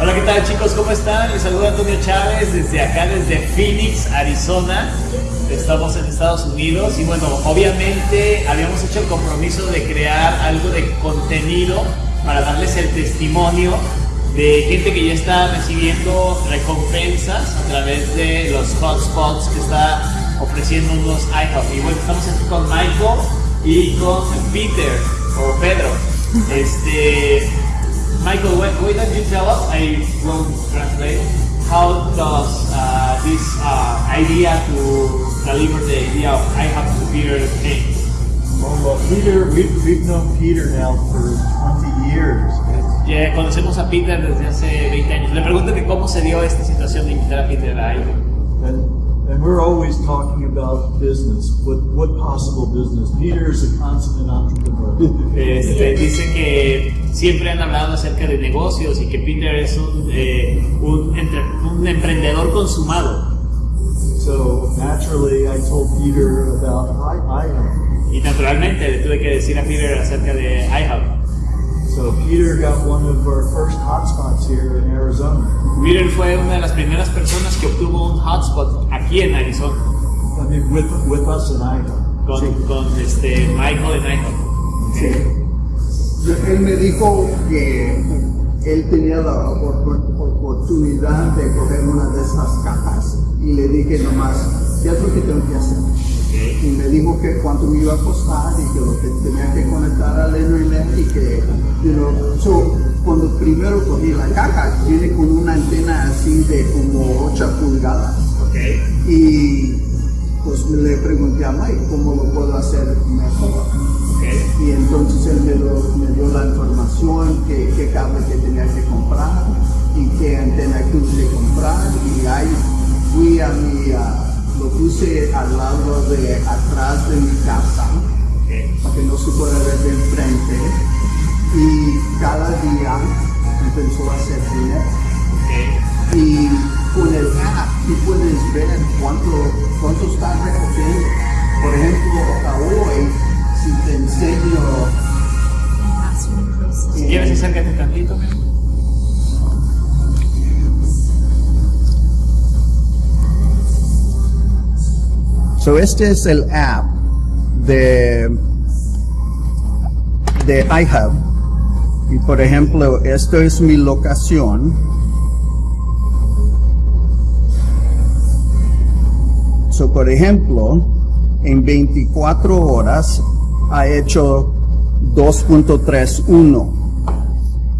Hola, ¿qué tal chicos? ¿Cómo están? Les saluda Antonio Chávez desde acá, desde Phoenix, Arizona. Estamos en Estados Unidos y bueno, obviamente habíamos hecho el compromiso de crear algo de contenido para darles el testimonio de gente que ya está recibiendo recompensas a través de los hotspots que está ofreciendo unos iHub. Y bueno, estamos aquí con Michael y con Peter o Pedro. Este, Michael, why, why don't you tell us? I will translate. How does uh, this uh, idea to deliver the idea of iHub to Peter came? Well, Peter, we've, we've known Peter now for 20 years. Ya conocemos a Peter desde hace 20 años. Le pregunto que cómo se dio esta situación de invitar a Peter a iHub. And, we're always talking about business. What, what possible business? Peter is a consummate entrepreneur. Este, dice que siempre han hablado acerca de negocios y que Peter es un, eh, un, entre- un emprendedor consumado. So naturally, I told Peter about I, I Y naturalmente le tuve que decir a Peter acerca de iHub. So Peter got one of our first hotspots here in Arizona. Peter fue una de las primeras personas que obtuvo un hotspot aquí en Arizona I mean, with, with us in Idaho. con, con este Michael en iHub. Él me dijo que él tenía la opor- oportunidad de coger una de esas cajas y le dije nomás, ¿qué es lo que tengo que hacer? Y me dijo que cuánto me iba a costar y que lo que tenía que conectar al internet y que, you know, so, cuando primero cogí la caja, viene con una antena así de como 8 pulgadas. Y pues le pregunté a Mike cómo lo puedo hacer mejor. Y entonces él me, lo- me dio la información, qué, qué cable que tenía que comprar y qué antena que comprar. Y ahí fui a mi, lo puse al lado de atrás de mi casa, para que no se pueda ver de enfrente. Y cada día empezó a hacer dinero. Y con el app tú puedes ver cuánto, cuánto está recogiendo. Por ejemplo, hasta hoy, si te enseño... Si quieres acércate tantito. So este es el app de, de iHub. Y por ejemplo, esto es mi locación. So, por ejemplo, en 24 horas ha hecho 2.31.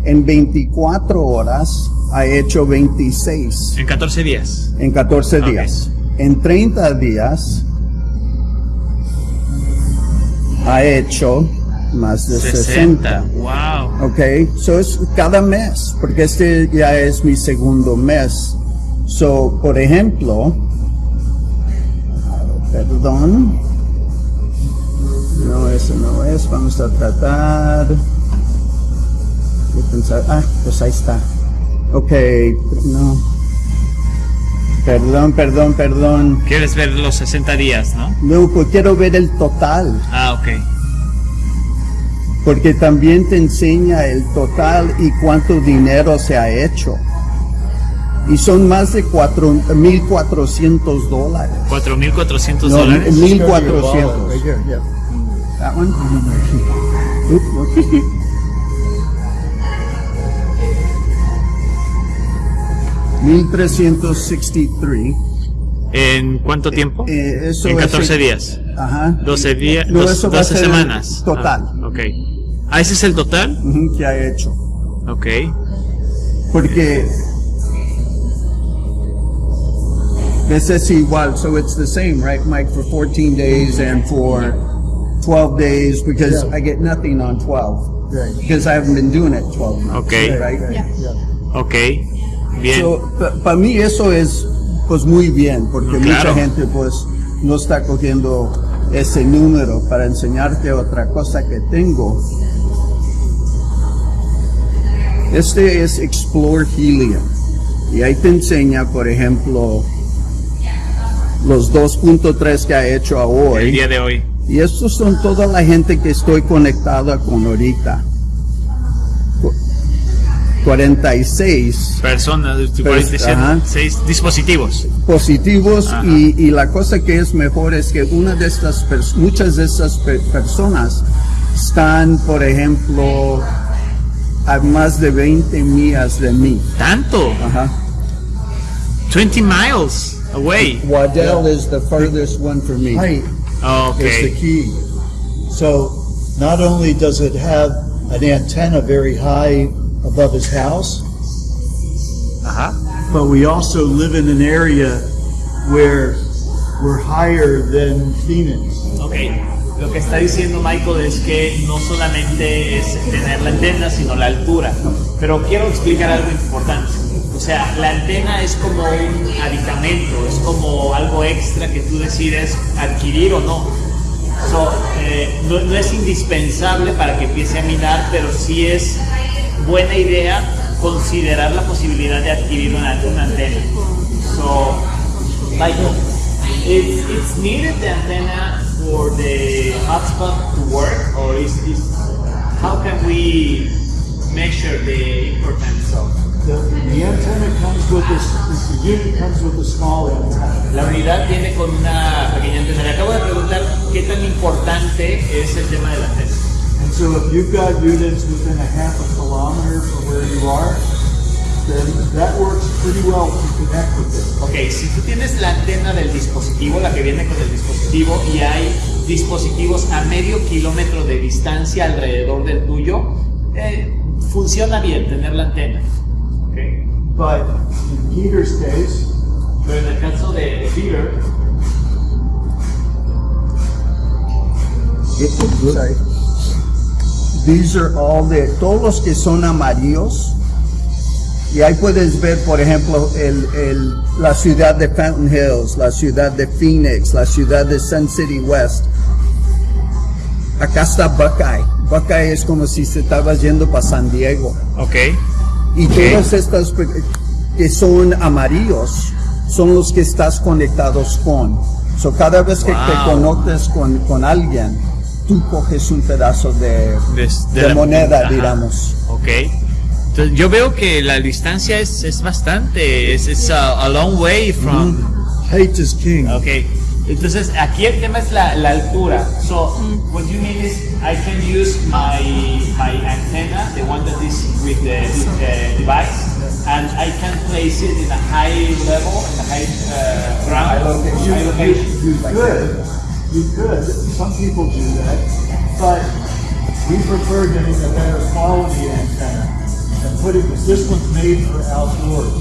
En 24 horas ha hecho 26 En 14 días. en 14 Ok. días. En 30 días ha hecho más de 60. Wow. Ok, so es cada mes, porque este ya es mi segundo mes. So, por ejemplo, perdón, no, eso no es, vamos a tratar de pensar, ah, pues ahí está. Ok, no. Perdón, perdón, perdón. Quieres ver los 60 días, ¿no? No, pues quiero ver el total. Ah, ok. porque también te enseña el total y cuánto dinero se ha hecho. Y son más de cuatro- 1.400 dólares. 4.400 No, dólares. 1.400. 1363. ¿En cuánto tiempo? Eh, eso en es 14 el- días. Ajá. 12 días. No, dos- eso va a 12 ser el semanas. total. Ah, ok. Ah, ese es el total. Ujú, que ha hecho. Ok. Porque this is igual, so it's the same, right, Mike, for 14 days and for 12 days because Yeah. I get nothing on 12 Right. because I haven't been doing it 12 months, Okay. right? Ok. Bien. So, para mí eso es pues muy bien porque Mm, claro. mucha gente pues no está cogiendo ese número para enseñarte otra cosa que tengo. Este es Explore Helium y ahí te enseña, por ejemplo, los 2.3 que ha hecho a el hoy. día de hoy. Y estos son toda la gente que estoy conectada con ahorita. Co- 46 personas, Pues, ajá. seis dispositivos. positivos y, y la cosa que es mejor es que una de estas muchas de estas pe- personas están, por ejemplo, a más de 20 millas de mí. Tanto, Ajá. 20 miles away. Waddell is the farthest one for me. Height is the Okay. key. So not only does it have an antenna very high above his house, Ajá. but we also live in an area where we're higher than Phoenix. Ok, lo que está diciendo Michael es que no solamente es tener la antena, sino la altura. Pero quiero explicar algo importante. O sea, la antena es como un aditamento, es como algo extra que tú decides adquirir o no. So, eh, no, no es indispensable para que empiece a minar, pero sí es buena idea considerar la posibilidad de adquirir una, una antena. So, Michael, it's, it's needed the antenna for the hotspot to work, or is, is how can we measure the importance of? The, the antenna comes with this, the unit comes with a small antenna. La unidad viene con una pequeña antena. Le acabo de preguntar qué tan importante es el tema de la antena. And so if you've got units within a half a kilometer from where you are, then that works pretty well to connect with it. Ok, si tú tienes la antena del dispositivo, la que viene con el dispositivo, y hay dispositivos a medio kilómetro de distancia alrededor del tuyo, eh, funciona bien tener la antena. Ok. But in Peter's case, Pero en el caso de Peter, Sorry. These are all the, todos los que son amarillos. Y ahí puedes ver, por ejemplo, el, el, la ciudad de Fountain Hills, la ciudad de Phoenix, la ciudad de Sun City West. Acá está Buckeye. Buckeye es como si se estabas yendo para San Diego. ok. Y todas estas que son amarillos son los que estás conectados con. So cada vez que te Wow. conectas con, con alguien, tú coges un pedazo de, De- de de la- moneda, Ajá. digamos. Ok. Entonces, yo veo que la distancia es, es bastante, es, es a, a long way from... height is king. Ok. Entonces, aquí el tema es la, la altura. So, what you mean is I can use my, my antenna, the one that is with the uh, device, and I can place it in a high level, in a high uh, ground, You, high you, location. you could, you could, some people do that, but we prefer getting a better quality antenna and putting, this one's made for outdoors.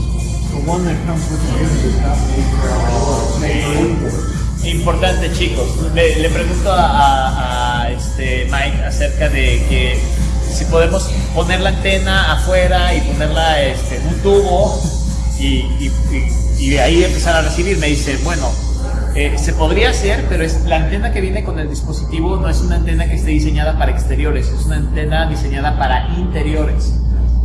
The one that comes with the unit is not made for outdoors, made for indoors. Importante chicos, le, le pregunto a, a- este Mike acerca de que si podemos poner la antena afuera y ponerla este, en un tubo y, y- y- y ahí empezar a recibir. Me dice, bueno, eh, se podría hacer, pero es, la antena que viene con el dispositivo no es una antena que esté diseñada para exteriores, es una antena diseñada para interiores.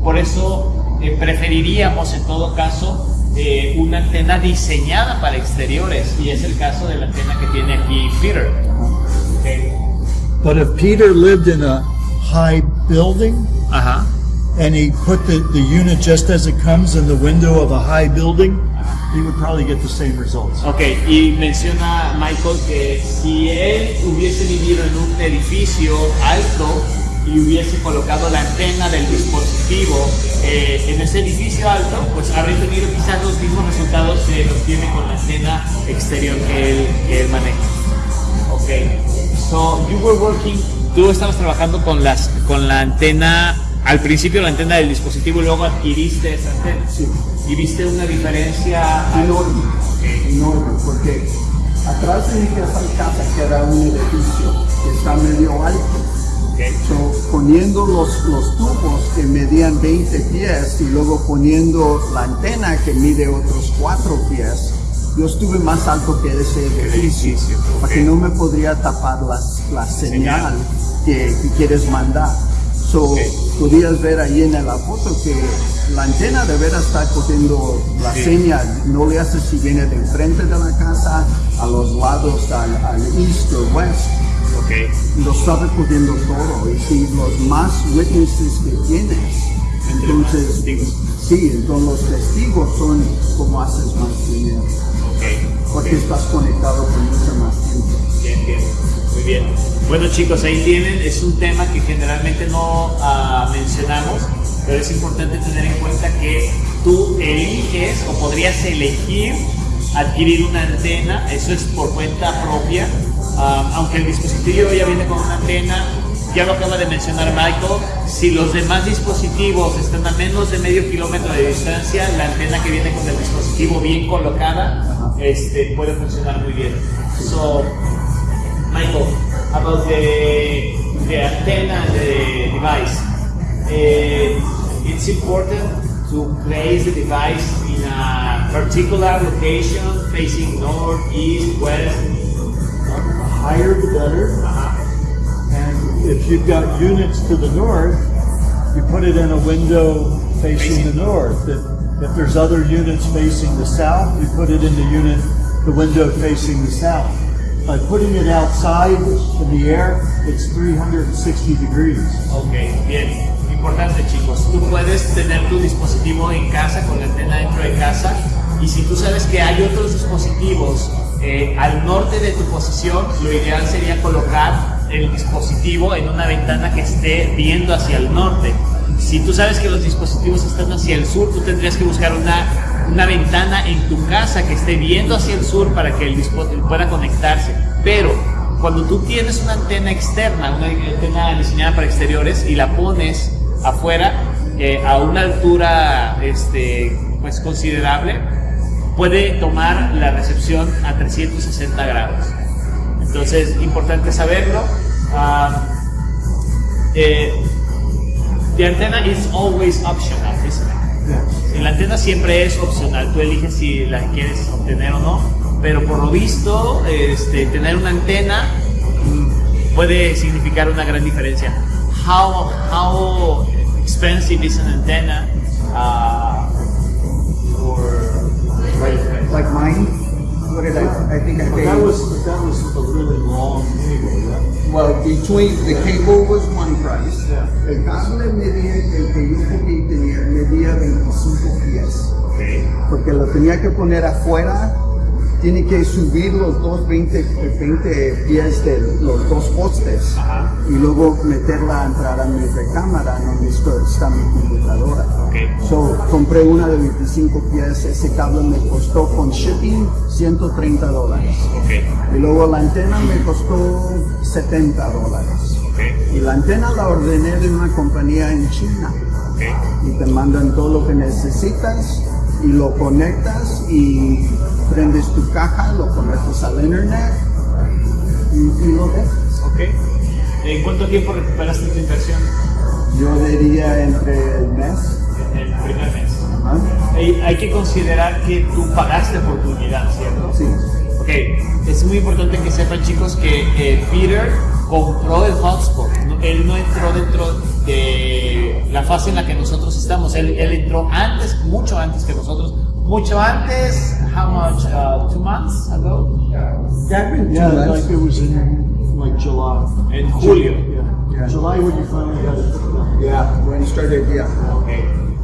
Por eso eh, preferiríamos en todo caso eh, una antena diseñada para exteriores y es el caso de la antena que tiene aquí Peter. Ok. But if Peter lived in a high building Ajá. and he put the, the unit just as it comes in the window of a high building, he would probably get the same results. Ok, y menciona Michael que si él hubiese vivido en un edificio alto y hubiese colocado la antena del dispositivo eh, en ese edificio alto, pues habría tenido quizás los mismos resultados que los tiene con la antena exterior que él, que él maneja. Ok, so you were working, tú estabas trabajando con, las, con la antena, al principio la antena del dispositivo y luego adquiriste esa antena. Sí. ¿Y viste una diferencia? Enorme, enorme, porque atrás de mi casa casa que era un edificio que está medio alto. Ok. So, poniendo los, los tubos que medían 20 pies y luego poniendo la antena que mide otros 4 pies, yo estuve más alto que ese edificio, edificio, para ok. que no me podría tapar la, la señal que, que quieres mandar. So. Podías ver ahí en la foto que la antena de veras está cogiendo la Sí. señal, no le hace si viene de enfrente de la casa, a los lados, al, al east o west Ok. lo está recogiendo todo y si los más witnesses que tienes Entonces, sí, entonces los testigos son como haces más dinero, Ok. porque estás conectado con mucha más gente. Bien, bien, muy bien. Bueno chicos, ahí tienen, es un tema que generalmente no ah, mencionamos, pero es importante tener en cuenta que tú eliges o podrías elegir adquirir una antena, eso es por cuenta propia, Ah, aunque el dispositivo ya viene con una antena, ya lo acaba de mencionar Michael, si los demás dispositivos están a menos de medio kilómetro de distancia, la antena que viene con el dispositivo bien colocada este, puede funcionar muy bien. So, Michael, about the, the antenna and the device. Uh, it's important to place the device in a particular location facing north, east, west. The higher the better. Uh-huh. And if you've got units to the north, you put it in a window facing Facing. the north. If, if there's other units facing the south, you put it in the unit, the window facing the south. By putting it outside in the air, it's 360 degrees. Ok, bien. Importante chicos, tú puedes tener tu dispositivo en casa con la antena dentro de casa y si tú sabes que hay otros dispositivos eh, al norte de tu posición, lo ideal sería colocar el dispositivo en una ventana que esté viendo hacia el norte. Si tú sabes que los dispositivos están hacia el sur, tú tendrías que buscar una, una ventana en tu casa que esté viendo hacia el sur para que el dispositivo pueda conectarse. Pero cuando tú tienes una antena externa, una antena diseñada para exteriores y la pones afuera eh, a una altura este, pues considerable, puede tomar la recepción a 360 grados. Entonces, importante saberlo. Ah, eh, the antenna is always optional, isn't it? Y la antena siempre es opcional, tú eliges si la quieres obtener o no, pero por lo visto, este, tener una antena mm, puede significar una gran diferencia. How, how expensive is an antenna uh, for, Like mine, what did I, I think I paid. that was, that was a really long anyway. That, Well, between, the cable was one price. Yeah. El cable medía, el que yo cogí tenía, medía 25 pies. okay. Porque lo tenía que poner afuera, tiene que subir los dos 20, 20 pies de los dos postes. Ajá. Y luego meterla a entrar a mi recámara donde está mi computadora. Okay. So, compré una de 25 pies, ese cable me costó con shipping 130 dólares. Okay. Y luego la antena me costó 70 dólares. Okay. Y la antena la ordené de una compañía en China. Y te mandan todo lo que necesitas y lo conectas y prendes tu caja, lo conectas al internet y, y lo dejas. Okay. ¿En cuánto tiempo recuperaste tu inversión Yo diría entre el mes. en el primer mes? Hay, hay que considerar que tú pagaste por tu unidad, ¿cierto? Sí. Ok, es muy importante que sepan chicos que eh, Peter compró el hotspot. Él no entró dentro de la fase en la que nosotros estamos. Él, él entró antes, mucho antes que nosotros. Mucho antes, how much? Uh, two months ago? Yeah, tú, like it was in like July. En julio. Yeah. Yeah. July when you finally got it. Yeah, when it started, yeah. Ok.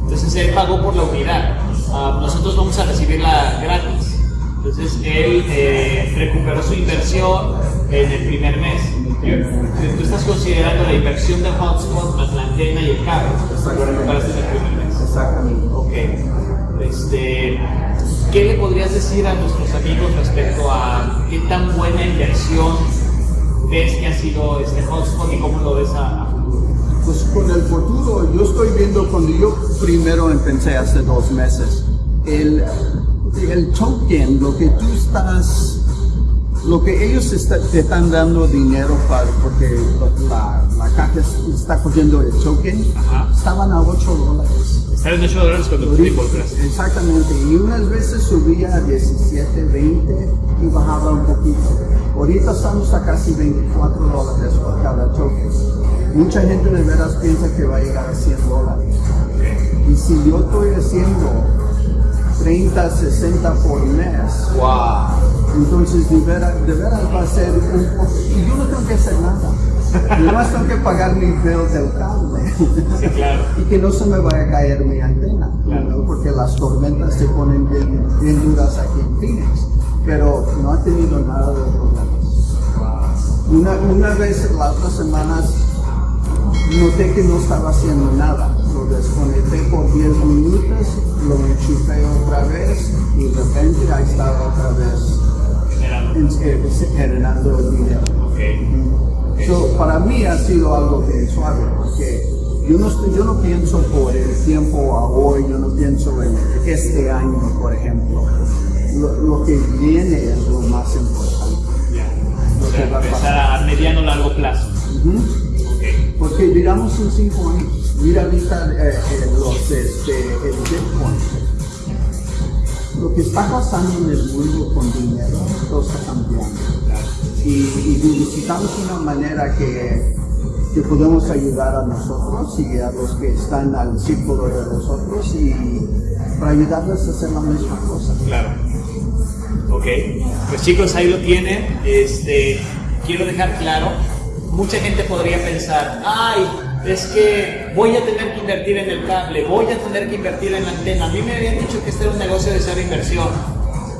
Entonces él pagó por la unidad. Ah, nosotros vamos a recibirla gratis. Entonces él eh, recuperó su inversión en el primer mes. Tú estás considerando la inversión del hotspot más la antena y el cable. Lo recuperaste en el primer mes. Exactamente. Ok. Este, ¿Qué le podrías decir a nuestros amigos respecto a qué tan buena inversión ves que ha sido este hotspot y cómo lo ves a, a futuro? Pues con el futuro, yo estoy viendo cuando yo primero empecé hace dos meses, el, el token, lo que tú estás, lo que ellos está- te están dando dinero para, porque la, la caja es- está cogiendo el token, Ajá. estaban a 8 dólares. Estar en 8 dólares cuando tú te involucraste. Exactamente, y unas veces subía a 17, 20 y bajaba un poquito. Ahorita estamos a casi 24 dólares por cada token. Mucha gente de veras piensa que va a llegar a 100 dólares. Y si yo estoy haciendo 30, 60 por mes, ¡Wow! Entonces de veras, de veras va a ser un poco, y yo no tengo que hacer nada. Yo nomás tengo que pagar mi bill del cable. Sí, claro. y que no se me vaya a caer mi antena, Claro. ¿no? porque las tormentas se ponen bien, bien duras aquí en Phoenix, pero no ha tenido nada de problemas. Una, una vez, las otras semanas, noté que no estaba haciendo nada. Lo desconecté por 10 minutos, lo enchufé otra vez y de repente ahí estaba otra vez Generando. en- eh, generando el video. Ok. So, para mí ha sido algo bien suave porque yo no, estoy- yo no pienso por el tiempo a hoy, yo no pienso en este año, por ejemplo. Lo, lo que viene es lo más importante. Ya. Lo O que va sea, a a mediano largo plazo. Ujú. Ok. Porque miramos en cinco años, mira ahorita eh, eh, los, este, el Bitcoin. Lo que está pasando en el mundo con dinero, todo está cambiando. Y necesitamos una manera que, que podemos ayudar a nosotros y a los que están al círculo de nosotros y para ayudarles a hacer la misma cosa. Claro. Ok. Pues chicos, ahí lo tienen. Este, quiero dejar claro, mucha gente podría pensar, ay, es que voy a tener que invertir en el cable, voy a tener que invertir en la antena. A mí me habían dicho que este era un negocio de cero inversión.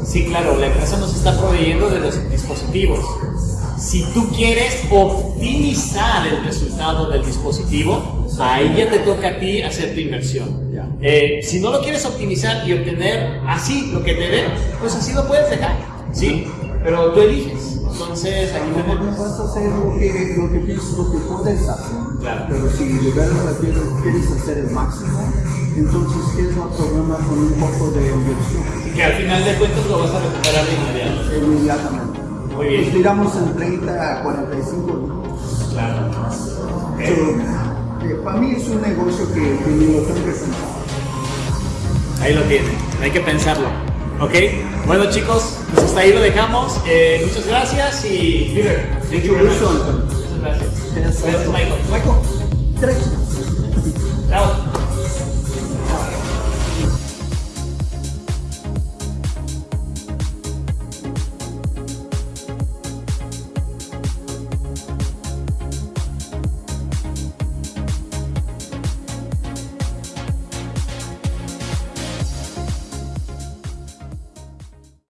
Sí, claro, la empresa nos está proveyendo de los dispositivos. Si tú quieres optimizar el resultado del dispositivo, ahí ya te toca a ti hacer tu inversión. Eh, si no lo quieres optimizar y obtener así lo que te den, pues así lo puedes dejar, ¿sí? Pero tú eliges. Entonces, aquí No tenemos... vas a hacer lo que, lo que piensas, lo que puedes hacer. Claro. Pero si de verdad quieres, quieres hacer el máximo, entonces tienes un problema con un poco de inversión Que al final de cuentas lo vas a recuperar inmediato. inmediatamente. Muy bien. Nos tiramos en 30 a 45 minutos. Claro. So, eh, para mí es un negocio que, que ni lo tengo que pensar. Ahí lo tienen, hay que pensarlo. ¿Ok? Bueno chicos, pues hasta ahí lo dejamos. Eh, muchas gracias y Peter, thank you. Muchas gracias. Gracias Michael. Michael, tres. Chao.